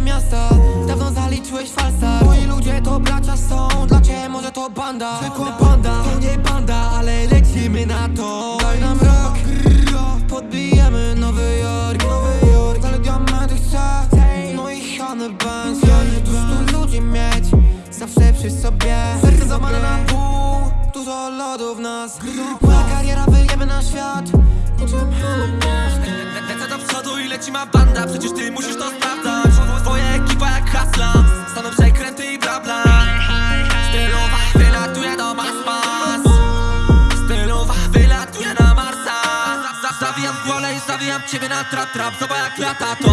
miasta Dawno zaliczyłeś falsa. Moi ludzie to bracia są Dla ciebie może to banda. Zwykła banda, to nie banda Ale lecimy na to. Daj nam rok Podbijemy Nowy Jork. Nowy Jork Ale diamenty chcę No i Ja nie tu ludzi mieć Zawsze przy sobie. Serce złamane na pół Dużo lodów nas. Moja kariera wyjemy na świat. Niczym Benz Lecę do przodu i leci ma banda. Przecież ty musisz to sprawdzać zawijam ciebie na trap trap Zobacz jak lata to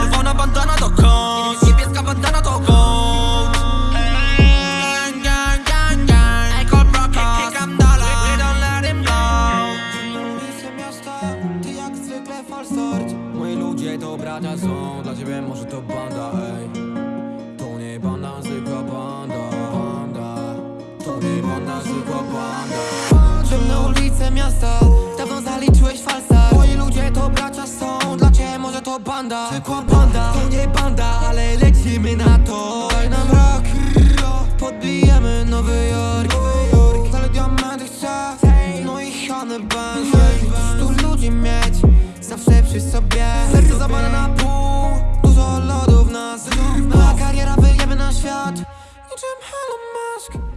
Czerwona bandana do kąt Niebieska bandana do gold Gang, gang, gang, gang. Ej, Cold Brockos Klikam dalej. We don't let him blow ulice miasta, ty jak zwykle falsort Moi ludzie to bracia są, dla ciebie może to banda, ej. To nie banda, zwykła banda, banda. To nie banda, zwykła banda banda Zwykła banda To nie banda, ale lecimy na to. Daj nam rock Podbijemy Nowy Jork. Ale diamenty chcę. No i Hannibal Stu ludzi mieć. Zawsze przy sobie. Serce zabane na pół. Dużo lodów nas Na kariera wyjemy na świat. Niczym Elon Musk.